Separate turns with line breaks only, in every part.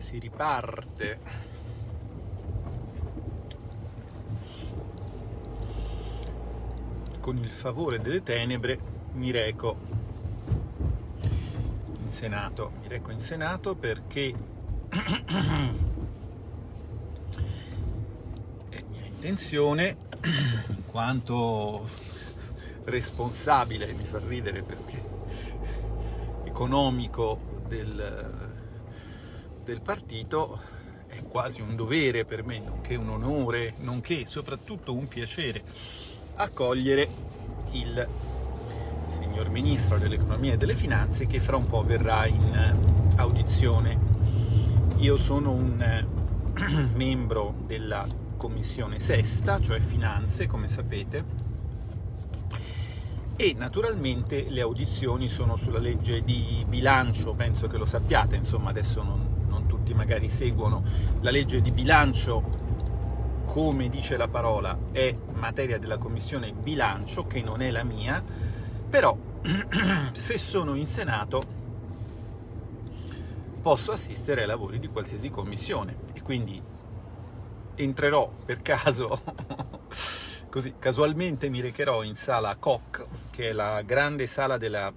si riparte. Con il favore delle tenebre mi reco in Senato. Mi reco in Senato perché è mia intenzione in quanto responsabile mi fa ridere perché economico del del partito è quasi un dovere per me, nonché un onore, nonché soprattutto un piacere accogliere il signor Ministro dell'Economia e delle Finanze che fra un po' verrà in audizione. Io sono un membro della Commissione Sesta, cioè Finanze, come sapete, e naturalmente le audizioni sono sulla legge di bilancio, penso che lo sappiate, insomma adesso non, tutti magari seguono la legge di bilancio come dice la parola, è materia della Commissione Bilancio, che non è la mia, però se sono in Senato posso assistere ai lavori di qualsiasi commissione. E quindi entrerò per caso, così casualmente mi recherò in sala Koch, che è la grande sala della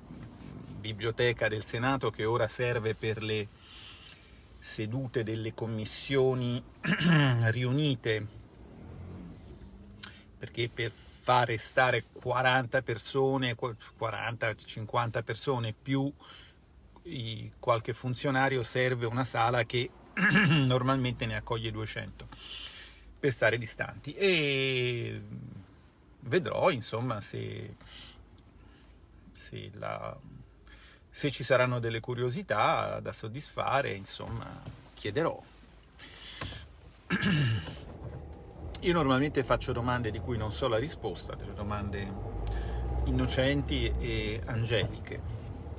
biblioteca del Senato che ora serve per le sedute delle commissioni riunite, perché per fare stare 40 persone, 40-50 persone più qualche funzionario serve una sala che normalmente ne accoglie 200 per stare distanti. E vedrò insomma se, se la se ci saranno delle curiosità da soddisfare, insomma, chiederò. Io normalmente faccio domande di cui non so la risposta, delle domande innocenti e angeliche.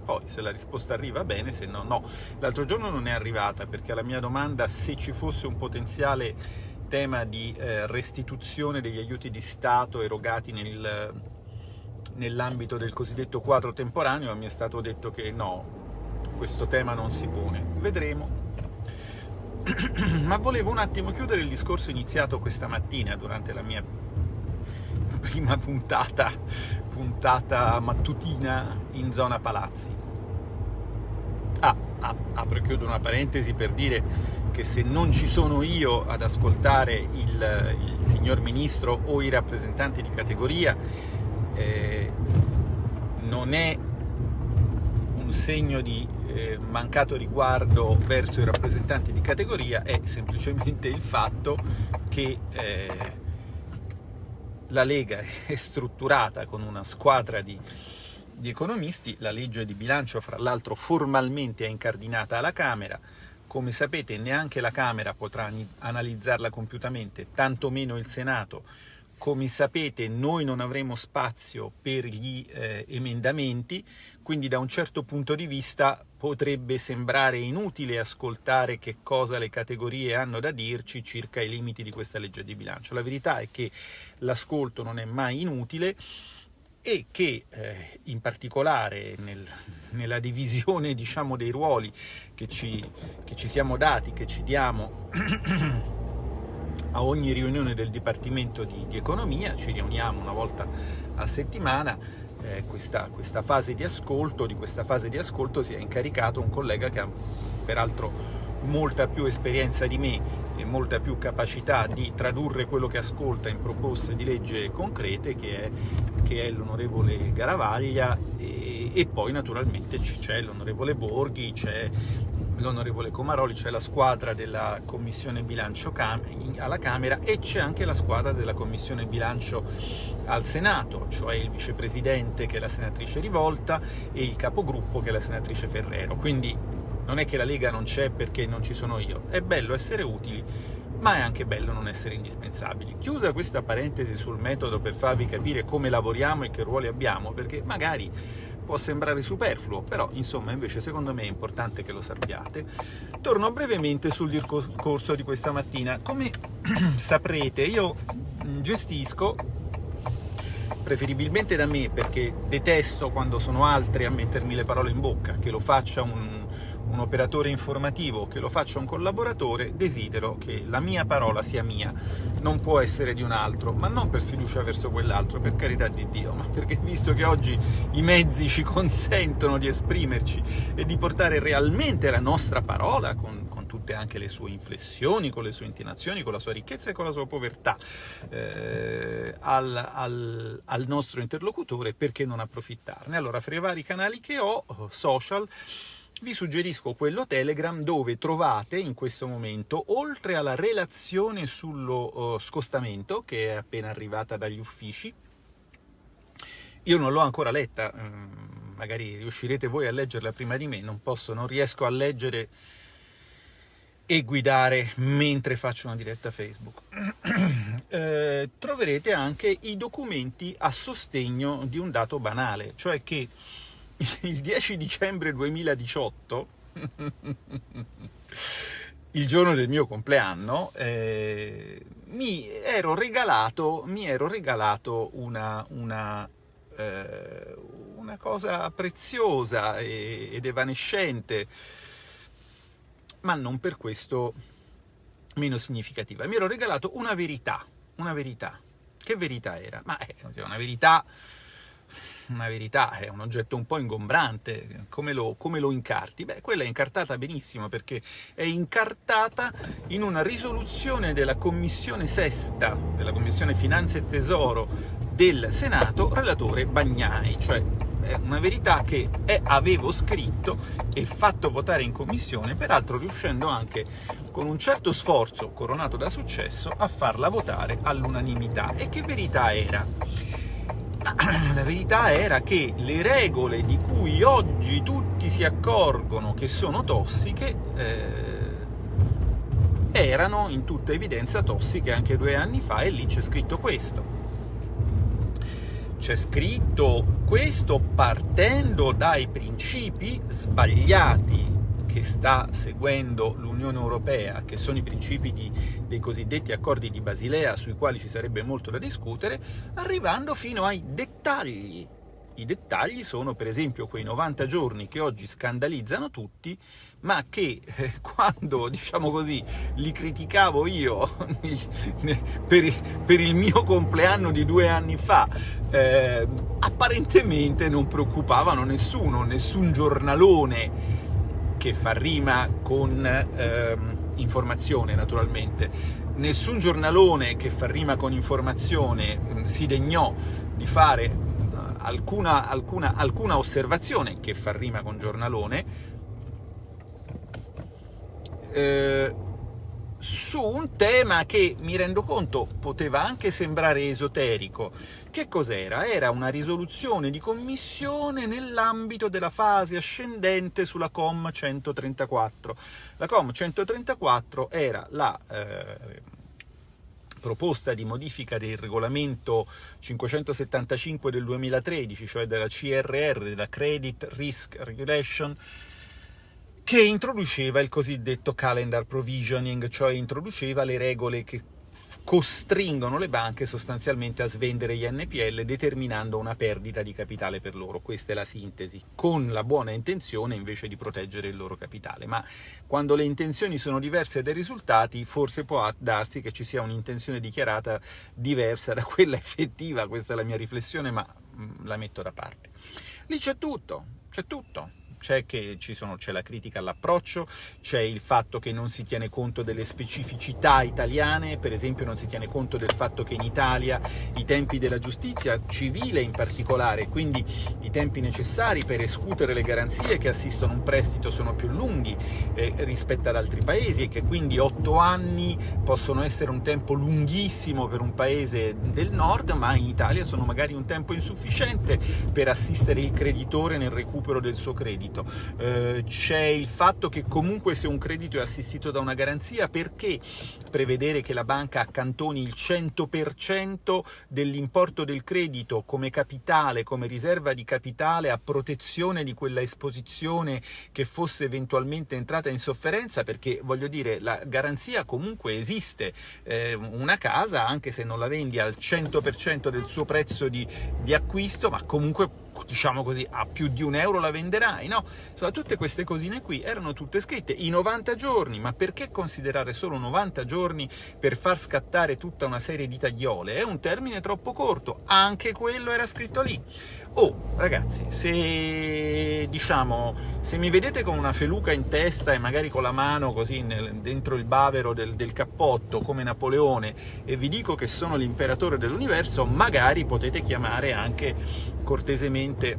Poi se la risposta arriva bene, se no no. L'altro giorno non è arrivata perché alla mia domanda se ci fosse un potenziale tema di eh, restituzione degli aiuti di Stato erogati nel nell'ambito del cosiddetto quadro temporaneo mi è stato detto che no, questo tema non si pone. Vedremo. Ma volevo un attimo chiudere il discorso iniziato questa mattina durante la mia prima puntata, puntata mattutina in zona Palazzi. Ah, ah, apro e chiudo una parentesi per dire che se non ci sono io ad ascoltare il, il signor Ministro o i rappresentanti di categoria, eh, non è un segno di eh, mancato riguardo verso i rappresentanti di categoria, è semplicemente il fatto che eh, la Lega è strutturata con una squadra di, di economisti, la legge di bilancio fra l'altro formalmente è incardinata alla Camera, come sapete neanche la Camera potrà analizzarla compiutamente, tantomeno il Senato, come sapete noi non avremo spazio per gli eh, emendamenti, quindi da un certo punto di vista potrebbe sembrare inutile ascoltare che cosa le categorie hanno da dirci circa i limiti di questa legge di bilancio. La verità è che l'ascolto non è mai inutile e che eh, in particolare nel, nella divisione diciamo, dei ruoli che ci, che ci siamo dati, che ci diamo a ogni riunione del Dipartimento di, di Economia, ci riuniamo una volta a settimana, eh, questa, questa, fase di ascolto, di questa fase di ascolto si è incaricato un collega che ha peraltro molta più esperienza di me e molta più capacità di tradurre quello che ascolta in proposte di legge concrete, che è, è l'onorevole Garavaglia, e, poi naturalmente c'è l'onorevole Borghi, c'è l'onorevole Comaroli, c'è la squadra della Commissione Bilancio alla Camera e c'è anche la squadra della Commissione Bilancio al Senato, cioè il vicepresidente che è la senatrice Rivolta e il capogruppo che è la senatrice Ferrero. Quindi non è che la Lega non c'è perché non ci sono io, è bello essere utili, ma è anche bello non essere indispensabili. Chiusa questa parentesi sul metodo per farvi capire come lavoriamo e che ruoli abbiamo, perché magari può sembrare superfluo, però insomma invece secondo me è importante che lo sappiate. Torno brevemente sul discorso di questa mattina. Come saprete io gestisco, preferibilmente da me perché detesto quando sono altri a mettermi le parole in bocca, che lo faccia un, un operatore informativo, che lo faccia un collaboratore, desidero che la mia parola sia mia, non può essere di un altro, ma non per sfiducia verso quell'altro, per carità di Dio, ma perché visto che oggi i mezzi ci consentono di esprimerci e di portare realmente la nostra parola con, tutte anche le sue inflessioni, con le sue intonazioni, con la sua ricchezza e con la sua povertà eh, al, al, al nostro interlocutore, perché non approfittarne? Allora, fra i vari canali che ho, social, vi suggerisco quello Telegram dove trovate in questo momento, oltre alla relazione sullo uh, scostamento, che è appena arrivata dagli uffici, io non l'ho ancora letta, um, magari riuscirete voi a leggerla prima di me, non posso, non riesco a leggere e guidare mentre faccio una diretta Facebook. eh, troverete anche i documenti a sostegno di un dato banale, cioè che il 10 dicembre 2018, il giorno del mio compleanno, eh, mi, ero regalato, mi ero regalato una, una, eh, una cosa preziosa ed evanescente, ma non per questo meno significativa. Mi ero regalato una verità, una verità. Che verità era? Ma è una verità una verità, è un oggetto un po' ingombrante, come lo, come lo, incarti? Beh, quella è incartata benissimo perché è incartata in una risoluzione della Commissione Sesta, della Commissione Finanze e Tesoro del Senato, relatore Bagnai, cioè è una verità che è, avevo scritto e fatto votare in commissione, peraltro riuscendo anche con un certo sforzo, coronato da successo, a farla votare all'unanimità. E che verità era? la verità era che le regole di cui oggi tutti si accorgono che sono tossiche eh, erano in tutta evidenza tossiche anche due anni fa e lì c'è scritto questo. C'è scritto questo partendo dai principi sbagliati che sta seguendo l'Unione Europea, che sono i principi di, dei cosiddetti accordi di Basilea, sui quali ci sarebbe molto da discutere, arrivando fino ai dettagli. I dettagli sono per esempio quei 90 giorni che oggi scandalizzano tutti, ma che eh, quando, diciamo così, li criticavo io per, per, il mio compleanno di due anni fa, eh, apparentemente non preoccupavano nessuno, nessun giornalone che fa rima con ehm, informazione, naturalmente. Nessun giornalone che fa rima con informazione mh, si degnò di fare uh, alcuna, alcuna, alcuna osservazione che fa rima con giornalone, eh, su un tema che, mi rendo conto, poteva anche sembrare esoterico. Che cos'era? Era una risoluzione di commissione nell'ambito della fase ascendente sulla COM 134. La COM 134 era la... Eh, proposta di modifica del regolamento 575 del 2013, cioè della CRR, della Credit Risk Regulation, che introduceva il cosiddetto calendar provisioning, cioè introduceva le regole che costringono le banche sostanzialmente a svendere gli NPL determinando una perdita di capitale per loro. Questa è la sintesi, con la buona intenzione invece di proteggere il loro capitale. Ma quando le intenzioni sono diverse dai risultati, forse può darsi che ci sia un'intenzione dichiarata diversa da quella effettiva, questa è la mia riflessione, ma mm, la metto da parte. Lì c'è tutto, c'è tutto c'è che c'è la critica all'approccio, c'è il fatto che non si tiene conto delle specificità italiane, per esempio non si tiene conto del fatto che in Italia i tempi della giustizia civile in particolare, quindi i tempi necessari per escutere le garanzie che assistono un prestito sono più lunghi eh, rispetto ad altri paesi e che quindi otto anni possono essere un tempo lunghissimo per un paese del nord, ma in Italia sono magari un tempo insufficiente per assistere il creditore nel recupero del suo credito credito, eh, c'è il fatto che comunque se un credito è assistito da una garanzia, perché prevedere che la banca accantoni il 100% dell'importo del credito come capitale, come riserva di capitale a protezione di quella esposizione che fosse eventualmente entrata in sofferenza, perché voglio dire, la garanzia comunque esiste, eh, una casa, anche se non la vendi al 100% del suo prezzo di, di acquisto, ma comunque diciamo così, a più di un euro la venderai, no? Insomma, tutte queste cosine qui erano tutte scritte, i 90 giorni, ma perché considerare solo 90 giorni per far scattare tutta una serie di tagliole? È un termine troppo corto, anche quello era scritto lì. Oh, ragazzi, se, diciamo, se mi vedete con una feluca in testa e magari con la mano così nel, dentro il bavero del, del cappotto, come Napoleone, e vi dico che sono l'imperatore dell'universo, magari potete chiamare anche cortesemente inte.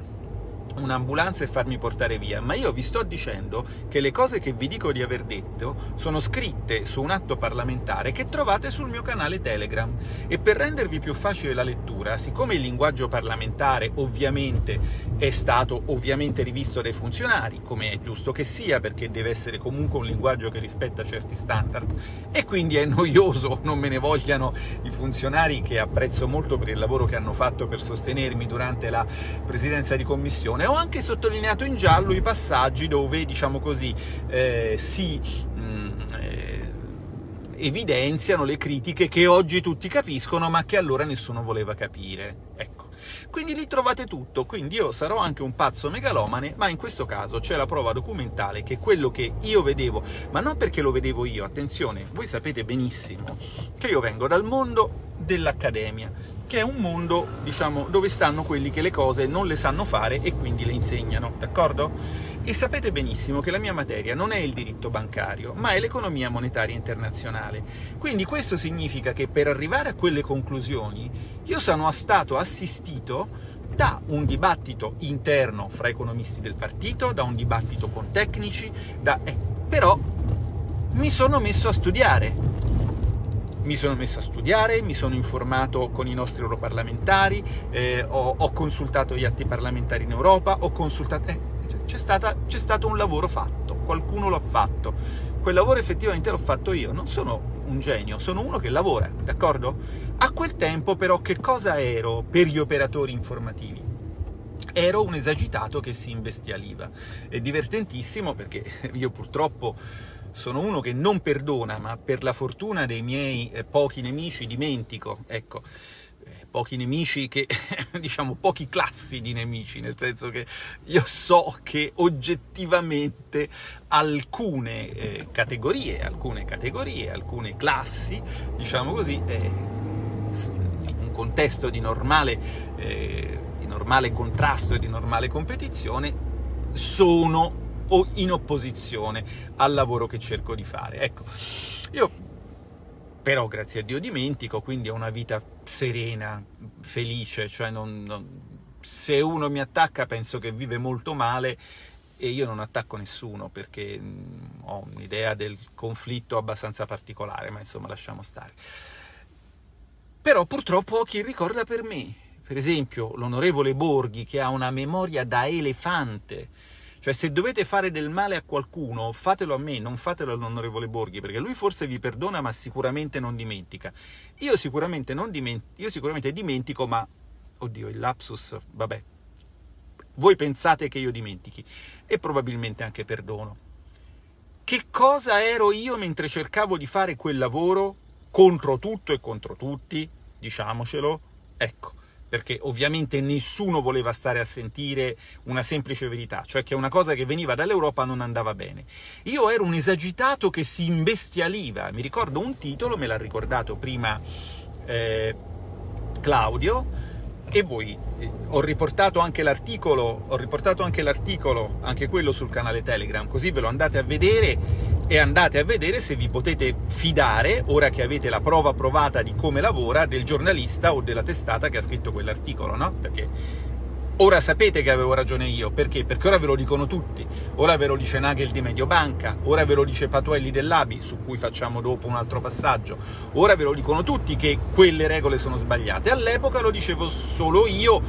Un'ambulanza e farmi portare via, ma io vi sto dicendo che le cose che vi dico di aver detto sono scritte su un atto parlamentare che trovate sul mio canale Telegram. E per rendervi più facile la lettura, siccome il linguaggio parlamentare ovviamente è stato ovviamente rivisto dai funzionari, come è giusto che sia, perché deve essere comunque un linguaggio che rispetta certi standard, e quindi è noioso, non me ne vogliano i funzionari che apprezzo molto per il lavoro che hanno fatto per sostenermi durante la presidenza di commissione, ho anche sottolineato in giallo i passaggi dove, diciamo così, eh, si mh, mm, eh, evidenziano le critiche che oggi tutti capiscono, ma che allora nessuno voleva capire. Ecco. Quindi lì trovate tutto, quindi io sarò anche un pazzo megalomane, ma in questo caso c'è la prova documentale che quello che io vedevo, ma non perché lo vedevo io, attenzione, voi sapete benissimo che io vengo dal mondo dell'accademia, che è un mondo, diciamo, dove stanno quelli che le cose non le sanno fare e quindi le insegnano, d'accordo? E sapete benissimo che la mia materia non è il diritto bancario, ma è l'economia monetaria internazionale. Quindi questo significa che per arrivare a quelle conclusioni io sono stato assistito da un dibattito interno fra economisti del partito, da un dibattito con tecnici, da... Eh, però mi sono messo a studiare, mi sono messo a studiare, mi sono informato con i nostri europarlamentari, eh, ho, ho, consultato gli atti parlamentari in Europa, ho consultato... Eh, c'è, stato un lavoro fatto, qualcuno l'ha fatto. Quel lavoro effettivamente l'ho fatto io, non sono un genio, sono uno che lavora, d'accordo? A quel tempo però che cosa ero per gli operatori informativi? Ero un esagitato che si imbestialiva. È divertentissimo perché io purtroppo sono uno che non perdona, ma per la fortuna dei miei eh, pochi nemici dimentico, ecco, eh, pochi nemici che, diciamo, pochi classi di nemici, nel senso che io so che oggettivamente alcune eh, categorie, alcune categorie, alcune classi, diciamo così, eh, in un contesto di normale, eh, di normale contrasto e di normale competizione, sono o in opposizione al lavoro che cerco di fare. Ecco, io però grazie a Dio dimentico, quindi ho una vita serena, felice, cioè non, non, se uno mi attacca penso che vive molto male e io non attacco nessuno perché mh, ho un'idea del conflitto abbastanza particolare, ma insomma lasciamo stare. Però purtroppo ho chi ricorda per me, per esempio l'onorevole Borghi che ha una memoria da elefante, cioè, se dovete fare del male a qualcuno, fatelo a me, non fatelo all'onorevole Borghi, perché lui forse vi perdona, ma sicuramente non dimentica. Io sicuramente, non dimentico, io sicuramente dimentico, ma... Oddio, il lapsus, vabbè. Voi pensate che io dimentichi, e probabilmente anche perdono. Che cosa ero io mentre cercavo di fare quel lavoro contro tutto e contro tutti? Diciamocelo. Ecco, perché ovviamente nessuno voleva stare a sentire una semplice verità, cioè che una cosa che veniva dall'Europa non andava bene. Io ero un esagitato che si imbestialiva, mi ricordo un titolo, me l'ha ricordato prima eh, Claudio, e voi. Ho riportato anche l'articolo, ho riportato anche l'articolo, anche quello sul canale Telegram, così ve lo andate a vedere e andate a vedere se vi potete fidare, ora che avete la prova provata di come lavora, del giornalista o della testata che ha scritto quell'articolo, no? Perché Ora sapete che avevo ragione io, perché? Perché ora ve lo dicono tutti, ora ve lo dice Nagel di Mediobanca, ora ve lo dice Patuelli dell'Abi, su cui facciamo dopo un altro passaggio, ora ve lo dicono tutti che quelle regole sono sbagliate, all'epoca lo dicevo solo io,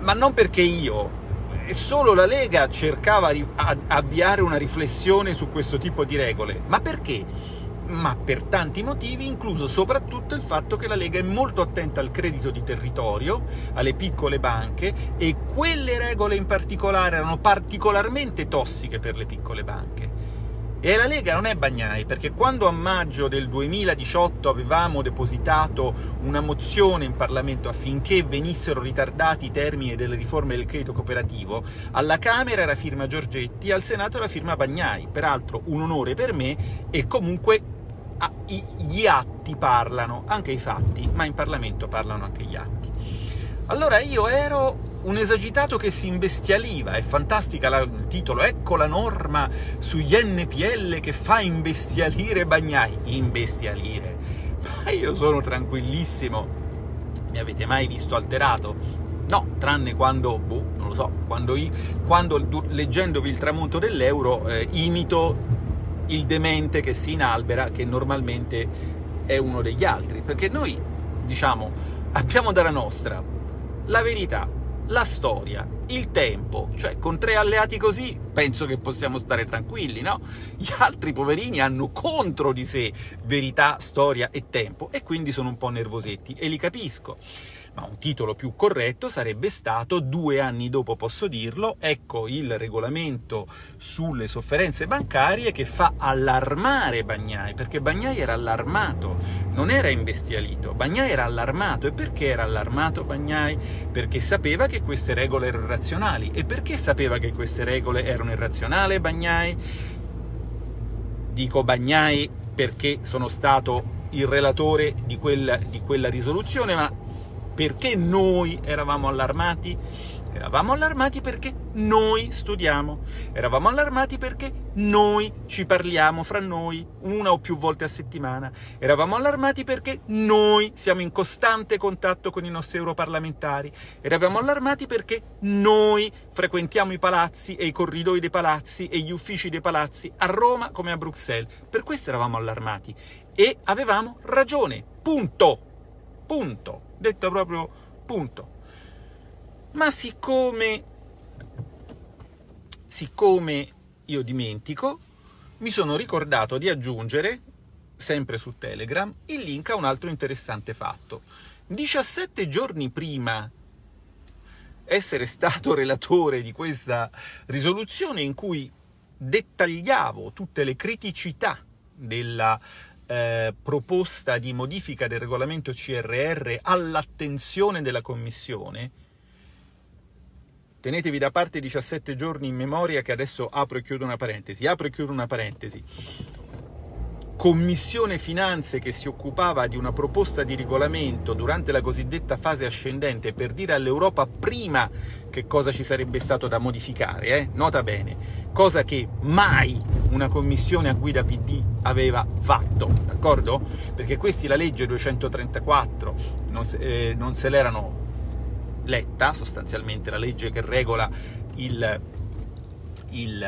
ma non perché io, solo la Lega cercava di avviare una riflessione su questo tipo di regole, ma perché? Ma per tanti motivi, incluso soprattutto il fatto che la Lega è molto attenta al credito di territorio, alle piccole banche, e quelle regole in particolare erano particolarmente tossiche per le piccole banche. E la Lega non è Bagnai, perché quando a maggio del 2018 avevamo depositato una mozione in Parlamento affinché venissero ritardati i termini delle riforme del credito cooperativo, alla Camera era firma Giorgetti, al Senato era firma Bagnai. Peraltro un onore per me e comunque ah, gli atti parlano, anche i fatti, ma in Parlamento parlano anche gli atti. Allora io ero un esagitato che si imbestialiva, è fantastica la, il titolo, ecco la norma sugli NPL che fa imbestialire Bagnai. Imbestialire? Ma io sono tranquillissimo. Mi avete mai visto alterato? No, tranne quando, boh, non lo so, quando, quando leggendovi il tramonto dell'euro eh, imito il demente che si inalbera, che normalmente è uno degli altri. Perché noi, diciamo, abbiamo dalla nostra la verità, la storia, il tempo, cioè con tre alleati così penso che possiamo stare tranquilli, no? Gli altri poverini hanno contro di sé verità, storia e tempo, e quindi sono un po' nervosetti, e li capisco ma un titolo più corretto sarebbe stato, due anni dopo posso dirlo, ecco il regolamento sulle sofferenze bancarie che fa allarmare Bagnai, perché Bagnai era allarmato, non era imbestialito, Bagnai era allarmato. E perché era allarmato Bagnai? Perché sapeva che queste regole erano irrazionali. E perché sapeva che queste regole erano irrazionali Bagnai? Dico Bagnai perché sono stato il relatore di quella, di quella risoluzione, ma perché noi eravamo allarmati? Eravamo allarmati perché noi studiamo, eravamo allarmati perché noi ci parliamo fra noi una o più volte a settimana, eravamo allarmati perché noi siamo in costante contatto con i nostri europarlamentari, eravamo allarmati perché noi frequentiamo i palazzi e i corridoi dei palazzi e gli uffici dei palazzi a Roma come a Bruxelles. Per questo eravamo allarmati. E avevamo ragione, punto, punto detto proprio punto. Ma siccome, siccome io dimentico, mi sono ricordato di aggiungere, sempre su Telegram, il link a un altro interessante fatto. 17 giorni prima essere stato relatore di questa risoluzione in cui dettagliavo tutte le criticità della eh, proposta di modifica del regolamento CRR all'attenzione della Commissione, tenetevi da parte 17 giorni in memoria che adesso apro e chiudo una parentesi, apro e chiudo una parentesi, Commissione Finanze che si occupava di una proposta di regolamento durante la cosiddetta fase ascendente per dire all'Europa prima che cosa ci sarebbe stato da modificare, eh? nota bene, cosa che mai una commissione a guida PD aveva fatto, d'accordo? Perché questi la legge 234 non se, eh, non se l'erano letta, sostanzialmente la legge che regola il il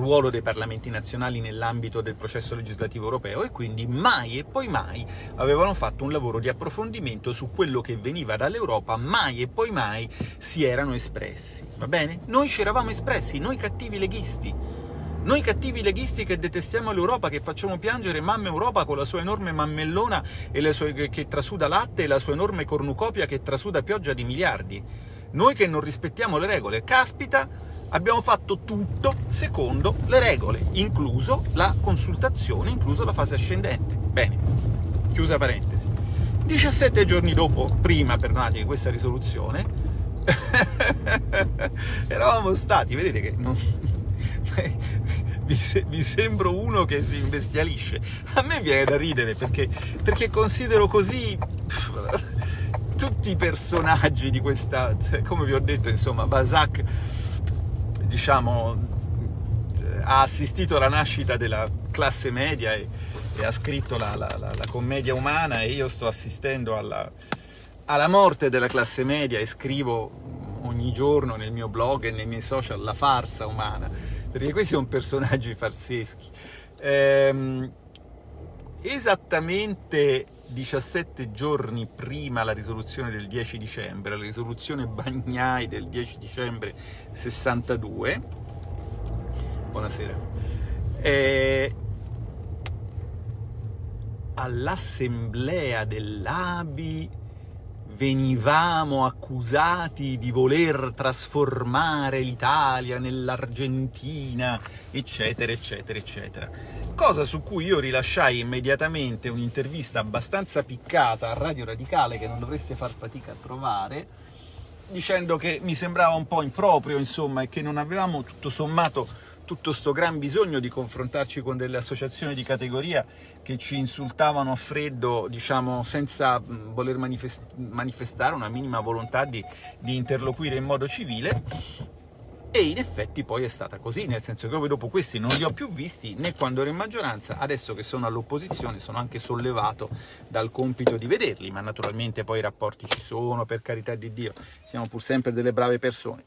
ruolo dei parlamenti nazionali nell'ambito del processo legislativo europeo e quindi mai e poi mai avevano fatto un lavoro di approfondimento su quello che veniva dall'Europa, mai e poi mai si erano espressi, va bene? Noi ci eravamo espressi, noi cattivi leghisti, noi cattivi leghisti che detestiamo l'Europa, che facciamo piangere mamma Europa con la sua enorme mammellona sue, che trasuda latte e la sua enorme cornucopia che trasuda pioggia di miliardi. Noi che non rispettiamo le regole. Caspita, abbiamo fatto tutto secondo le regole, incluso la consultazione, incluso la fase ascendente. Bene, chiusa parentesi. 17 giorni dopo, prima, perdonate, di questa risoluzione, eravamo stati, vedete che non... vi, sembro uno che si imbestialisce. A me viene da ridere perché, perché considero così tutti i personaggi di questa, come vi ho detto, insomma, Balzac diciamo, ha assistito alla nascita della classe media e, e ha scritto la, la, la, la, commedia umana e io sto assistendo alla, alla morte della classe media e scrivo ogni giorno nel mio blog e nei miei social la farsa umana, perché questi sono personaggi farseschi. Ehm, esattamente 17 giorni prima la risoluzione del 10 dicembre, la risoluzione Bagnai del 10 dicembre 62, buonasera, eh, all'assemblea dell'ABI venivamo accusati di voler trasformare l'Italia nell'Argentina, eccetera, eccetera, eccetera. Cosa su cui io rilasciai immediatamente un'intervista abbastanza piccata a Radio Radicale, che non dovreste far fatica a trovare, dicendo che mi sembrava un po' improprio, insomma, e che non avevamo tutto sommato tutto sto gran bisogno di confrontarci con delle associazioni di categoria che ci insultavano a freddo, diciamo, senza voler manifest manifestare una minima volontà di, di interloquire in modo civile, e in effetti poi è stata così, nel senso che poi dopo questi non li ho più visti né quando ero in maggioranza, adesso che sono all'opposizione sono anche sollevato dal compito di vederli, ma naturalmente poi i rapporti ci sono, per carità di Dio, siamo pur sempre delle brave persone.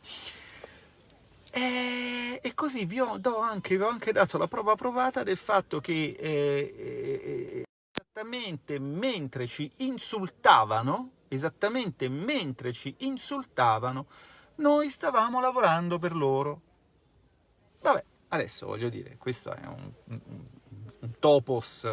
E, e così vi ho, anche, vi ho, anche, dato la prova provata del fatto che eh, eh, esattamente mentre ci insultavano, esattamente mentre ci insultavano, noi stavamo lavorando per loro. Vabbè, adesso voglio dire, questo è un, un, un topos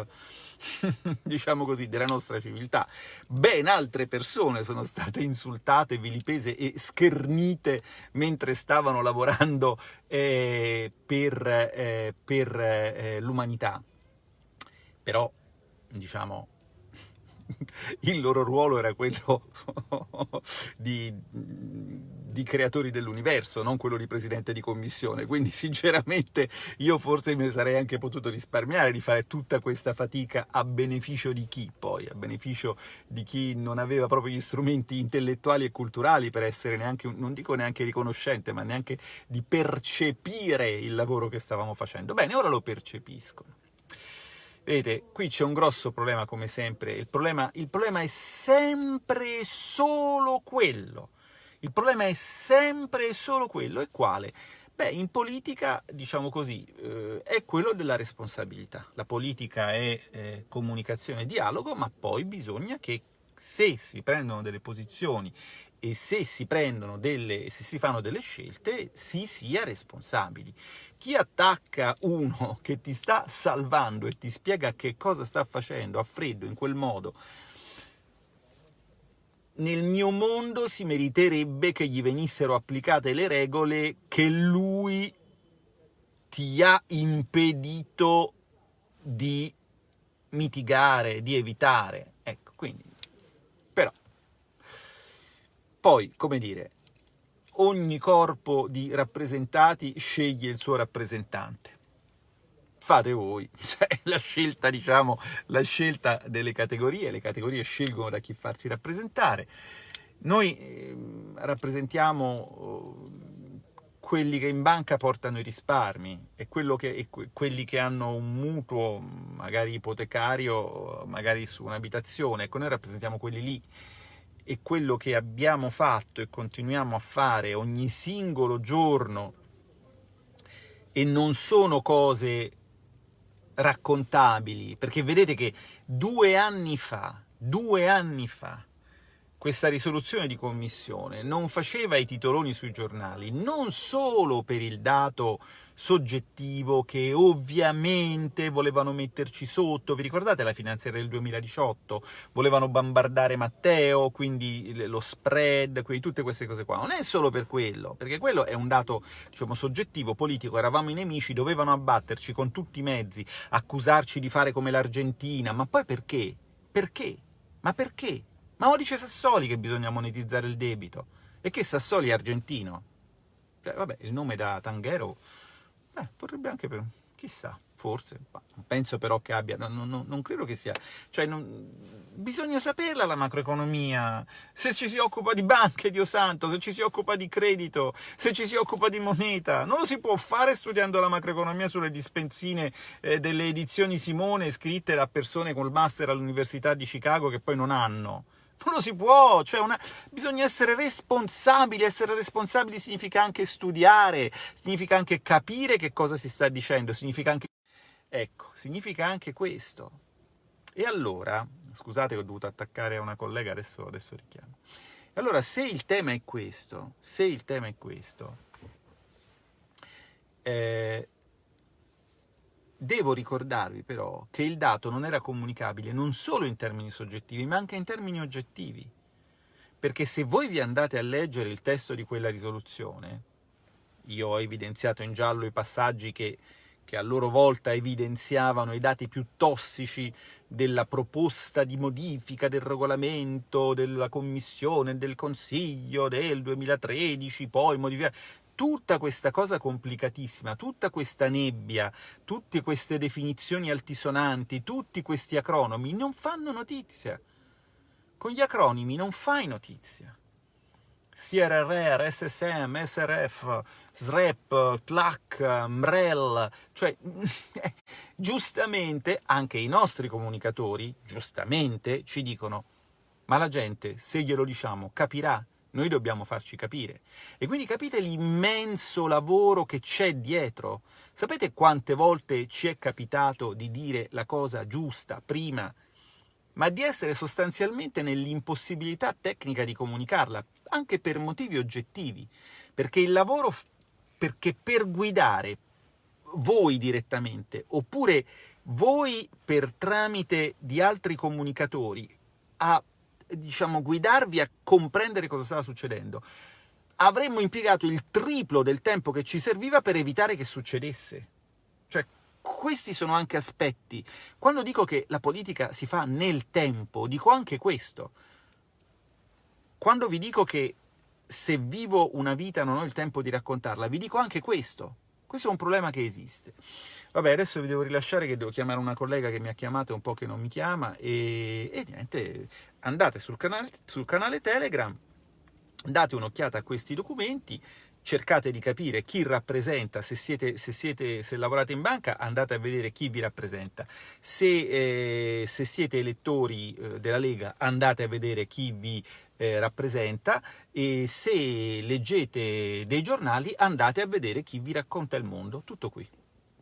diciamo così, della nostra civiltà. Ben altre persone sono state insultate, vilipese e schernite mentre stavano lavorando eh, per, eh, per eh, l'umanità. Però, diciamo, il loro ruolo era quello di, di, creatori dell'universo, non quello di presidente di commissione, quindi sinceramente io forse mi sarei anche potuto risparmiare di fare tutta questa fatica a beneficio di chi poi? A beneficio di chi non aveva proprio gli strumenti intellettuali e culturali per essere neanche, non dico neanche riconoscente, ma neanche di percepire il lavoro che stavamo facendo. Bene, ora lo percepiscono. Vedete, qui c'è un grosso problema come sempre, il problema, il problema è sempre solo quello. Il problema è sempre solo quello, e quale? Beh, in politica, diciamo così, eh, è quello della responsabilità. La politica è eh, comunicazione e dialogo, ma poi bisogna che se si prendono delle posizioni e se si prendono delle, se si fanno delle scelte, si sia responsabili. Chi attacca uno che ti sta salvando e ti spiega che cosa sta facendo a freddo in quel modo, nel mio mondo si meriterebbe che gli venissero applicate le regole che lui ti ha impedito di mitigare, di evitare. Ecco, quindi poi, come dire, ogni corpo di rappresentati sceglie il suo rappresentante. Fate voi, cioè, la scelta, diciamo, la scelta delle categorie, le categorie scelgono da chi farsi rappresentare. Noi eh, rappresentiamo eh, quelli che in banca portano i risparmi e, che, e quelli che hanno un mutuo, magari ipotecario, magari su un'abitazione, ecco, noi rappresentiamo quelli lì e quello che abbiamo fatto e continuiamo a fare ogni singolo giorno e non sono cose raccontabili, perché vedete che due anni fa, due anni fa, questa risoluzione di commissione non faceva i titoloni sui giornali, non solo per il dato soggettivo che ovviamente volevano metterci sotto, vi ricordate la finanziaria del 2018? Volevano bombardare Matteo, quindi lo spread, quindi tutte queste cose qua. Non è solo per quello, perché quello è un dato diciamo, soggettivo, politico, eravamo i nemici, dovevano abbatterci con tutti i mezzi, accusarci di fare come l'Argentina, ma poi perché? Perché? Ma perché? Ma lo dice Sassoli che bisogna monetizzare il debito. E che Sassoli è argentino. Cioè, vabbè, il nome da Tanghero, eh, potrebbe anche... Per... Chissà, forse. Penso però che abbia... Non, non, non credo che sia... Cioè, non... bisogna saperla la macroeconomia. Se ci si occupa di banche, Dio santo, se ci si occupa di credito, se ci si occupa di moneta. Non lo si può fare studiando la macroeconomia sulle dispensine eh, delle edizioni Simone scritte da persone col master all'Università di Chicago che poi non hanno. Non lo si può, cioè una... bisogna essere responsabili, essere responsabili significa anche studiare, significa anche capire che cosa si sta dicendo, significa anche... Ecco, significa anche questo. E allora, scusate che ho dovuto attaccare una collega, adesso, adesso richiamo. Allora, se il tema è questo, se il tema è questo, eh, Devo ricordarvi però che il dato non era comunicabile non solo in termini soggettivi, ma anche in termini oggettivi. perché se voi vi andate a leggere il testo di quella risoluzione, io ho evidenziato in giallo i passaggi che, che a loro volta evidenziavano i dati più tossici della proposta di modifica del regolamento della Commissione, del Consiglio del 2013, poi modificata tutta questa cosa complicatissima, tutta questa nebbia, tutte queste definizioni altisonanti, tutti questi acronomi non fanno notizia. Con gli acronimi non fai notizia. CRR, SSM, SRF, SREP, TLAC, MREL, cioè giustamente anche i nostri comunicatori, giustamente, ci dicono ma la gente, se glielo diciamo, capirà, noi dobbiamo farci capire. E quindi capite l'immenso lavoro che c'è dietro? Sapete quante volte ci è capitato di dire la cosa giusta prima, ma di essere sostanzialmente nell'impossibilità tecnica di comunicarla, anche per motivi oggettivi, perché il lavoro, perché per guidare voi direttamente, oppure voi per tramite di altri comunicatori, a diciamo, guidarvi a comprendere cosa stava succedendo, avremmo impiegato il triplo del tempo che ci serviva per evitare che succedesse. Cioè, questi sono anche aspetti. Quando dico che la politica si fa nel tempo, dico anche questo. Quando vi dico che se vivo una vita non ho il tempo di raccontarla, vi dico anche questo. Questo è un problema che esiste. Vabbè, adesso vi devo rilasciare che devo chiamare una collega che mi ha chiamato e un po' che non mi chiama e, e niente, andate sul canale, sul canale Telegram, date un'occhiata a questi documenti, cercate di capire chi rappresenta, se, siete, se, siete, se lavorate in banca andate a vedere chi vi rappresenta, se, eh, se siete elettori eh, della Lega andate a vedere chi vi eh, rappresenta e se leggete dei giornali andate a vedere chi vi racconta il mondo, tutto qui.